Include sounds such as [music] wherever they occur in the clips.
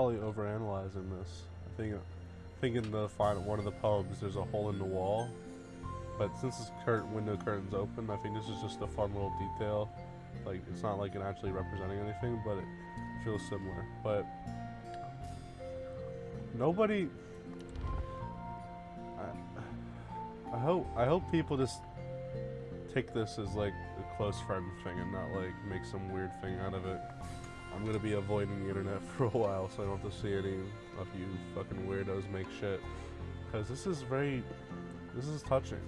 probably overanalyzing this. I think, I think in the final one of the poems, there's a hole in the wall. But since this curtain window curtain's open, I think this is just a fun little detail. Like it's not like it actually representing anything, but it feels similar. But nobody. I, I hope I hope people just take this as like a close friend thing and not like make some weird thing out of it. I'm gonna be avoiding the internet [laughs] for a while, so I don't have to see any of you fucking weirdos make shit. Cause this is very, this is touching.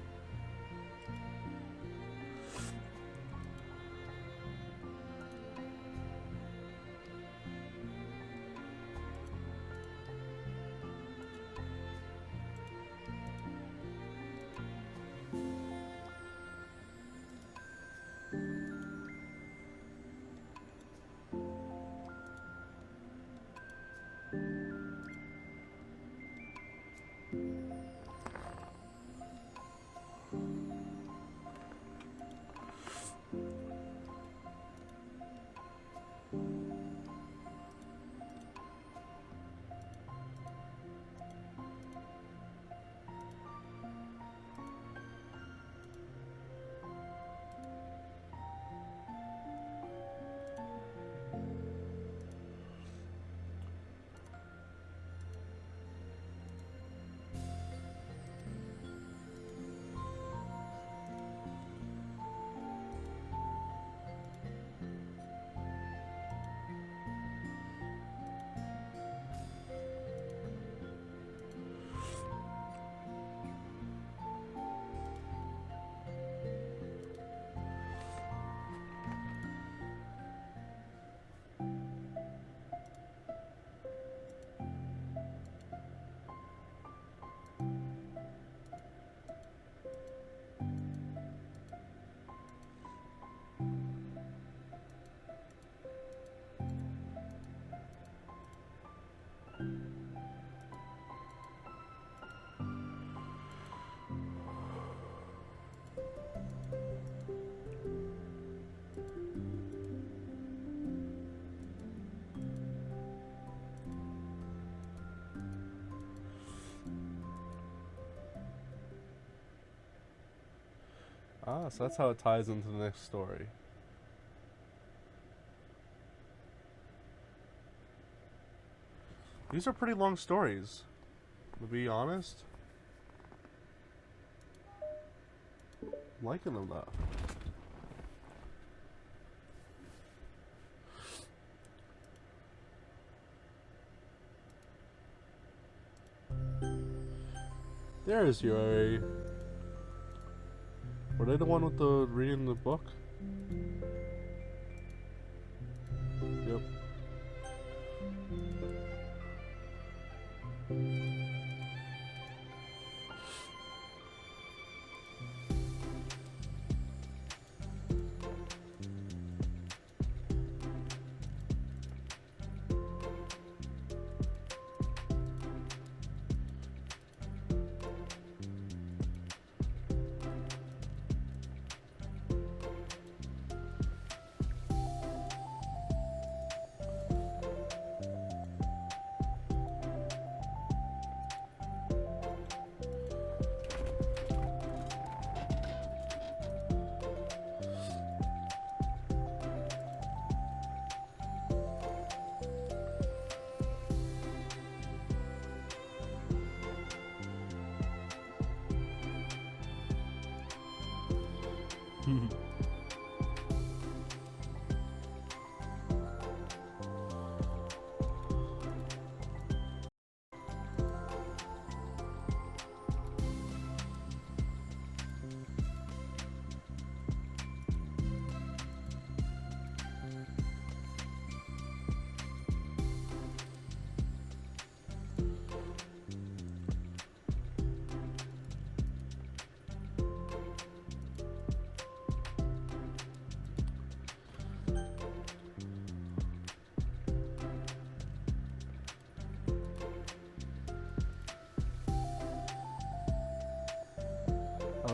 Ah, so that's how it ties into the next story. These are pretty long stories, to be honest. I'm liking them though. There's your were they the one with the reading the book? Yep. [laughs]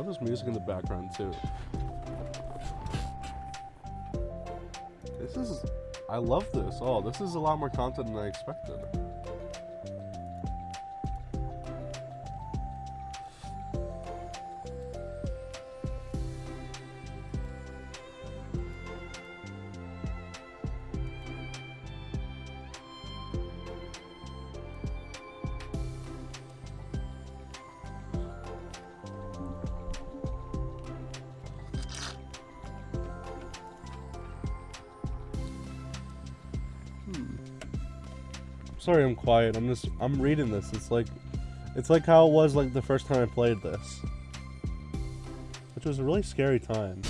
There's music in the background too. This is... I love this. Oh, this is a lot more content than I expected. Sorry I'm quiet. I'm just I'm reading this. It's like it's like how it was like the first time I played this. Which was a really scary time.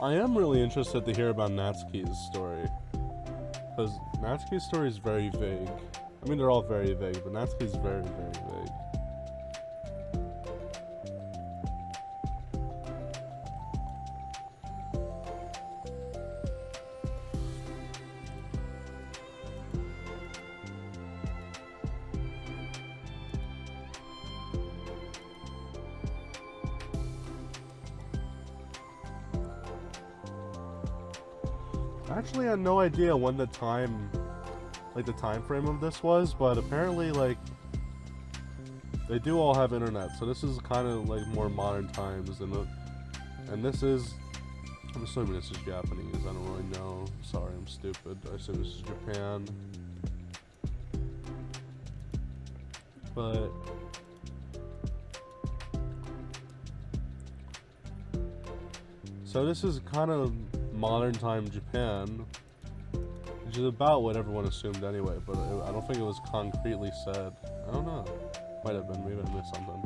I am really interested to hear about Natsuki's story. Because Natsuki's story is very vague. I mean, they're all very vague, but Natsuki's very, very actually had no idea when the time, like the time frame of this was, but apparently like they do all have internet, so this is kind of like more modern times, and and this is, I'm assuming this is Japanese. I don't really know. Sorry, I'm stupid. I assume this is Japan, but. So this is kind of modern time Japan, which is about what everyone assumed anyway, but it, I don't think it was concretely said. I don't know. Might have been. Maybe I missed something.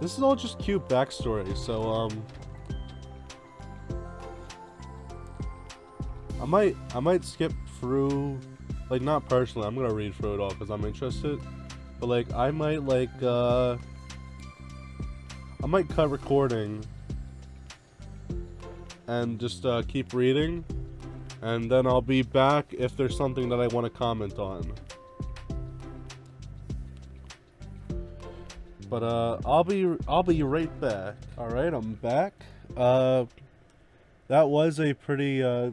This is all just cute backstory, so, um... I might, I might skip through, like, not personally, I'm gonna read through it all because I'm interested, but, like, I might, like, uh... I might cut recording and just, uh, keep reading, and then I'll be back if there's something that I want to comment on. But uh, I'll be I'll be right back. All right, I'm back. Uh, that was a pretty uh,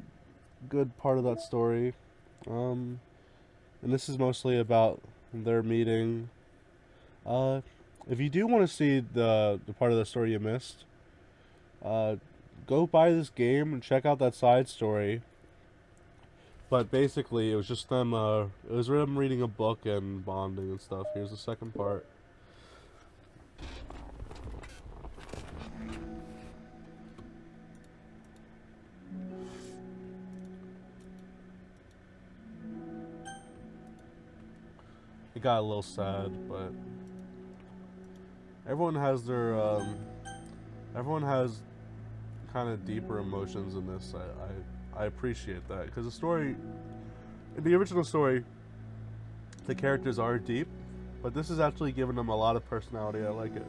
good part of that story. Um, and this is mostly about their meeting. Uh, if you do want to see the the part of the story you missed, uh, go buy this game and check out that side story. But basically, it was just them. Uh, it was them reading a book and bonding and stuff. Here's the second part. It got a little sad, but everyone has their um, everyone has kind of deeper emotions in this. I I, I appreciate that because the story, in the original story, the characters are deep, but this is actually giving them a lot of personality. I like it.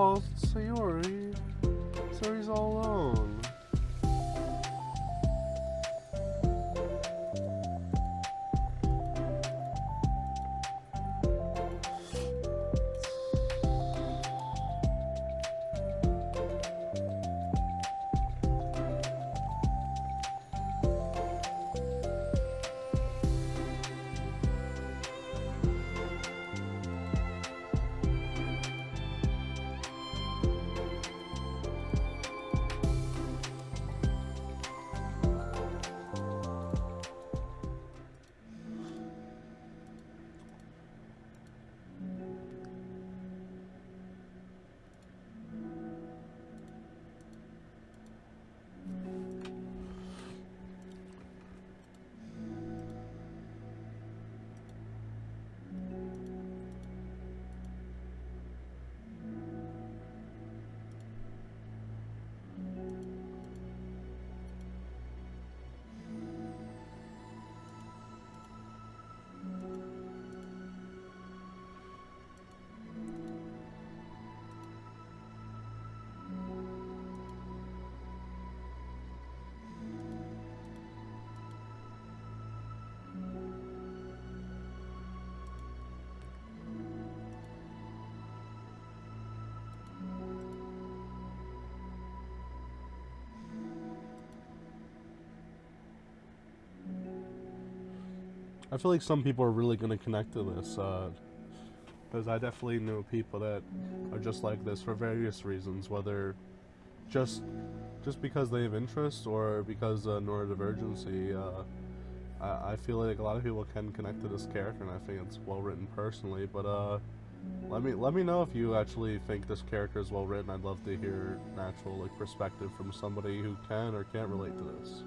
Oh, I feel like some people are really going to connect to this, because I definitely know people that are just like this for various reasons, whether just just because they have interest or because uh, neurodivergency. Uh, I, I feel like a lot of people can connect to this character, and I think it's well written personally. But uh, let me let me know if you actually think this character is well written. I'd love to hear natural like perspective from somebody who can or can't relate to this.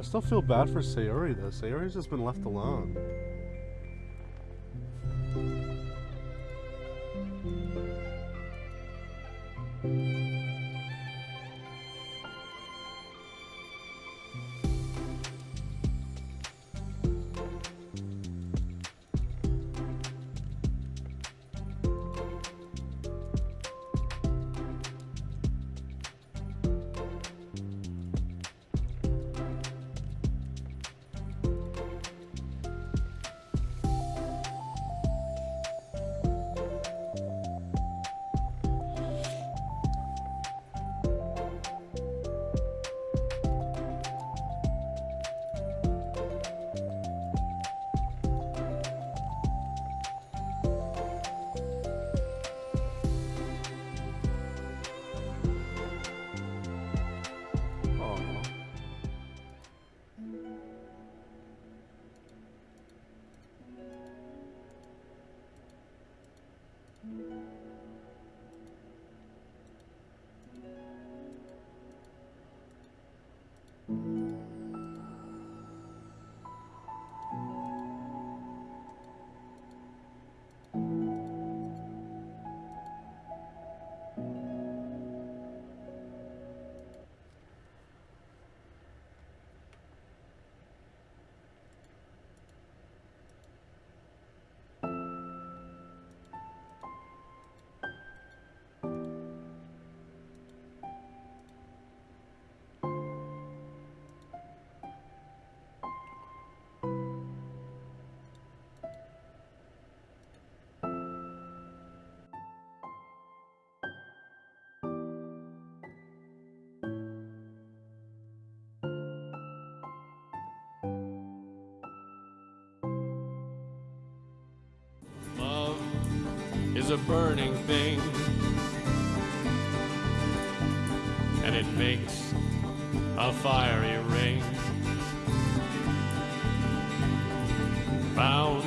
I still feel bad for Sayori though. Sayori's just been left alone. A burning thing, and it makes a fiery ring. Bound